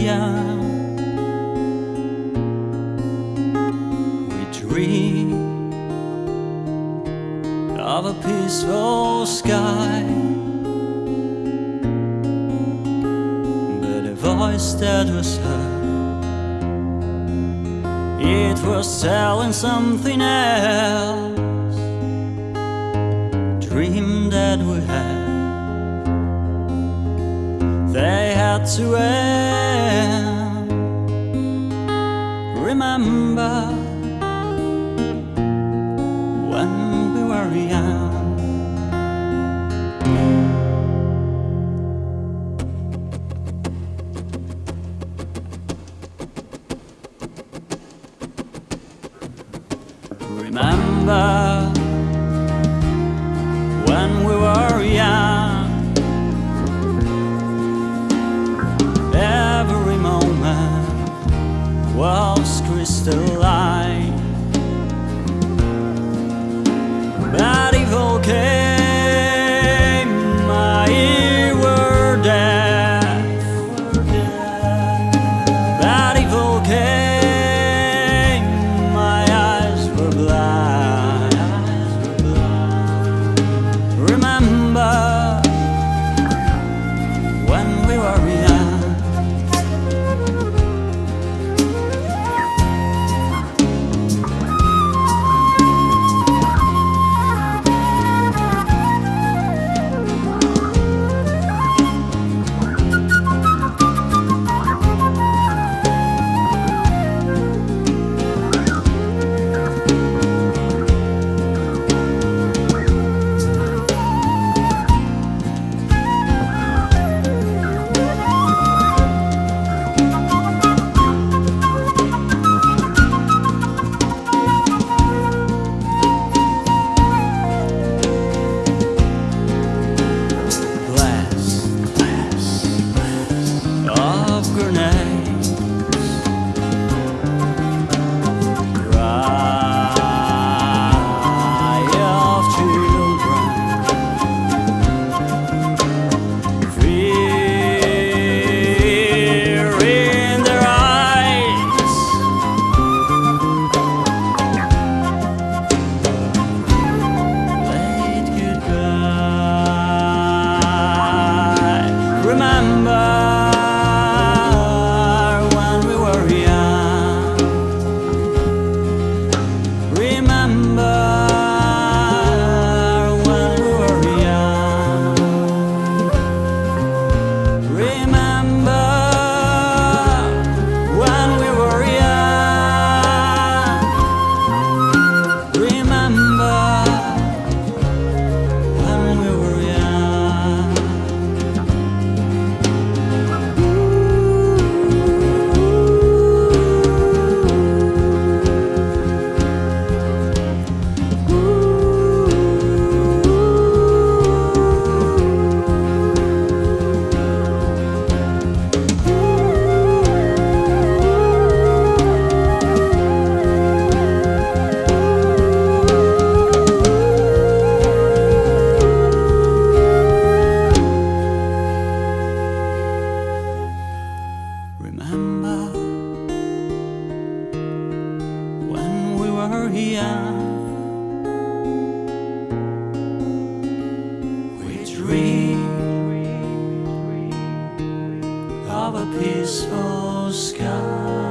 Maria. We dream of a peaceful sky, but a voice that was heard, it was telling something else. Dream that we had they had to end. Remember when we were young. Remember was crystalline. We dreamed of a peaceful sky.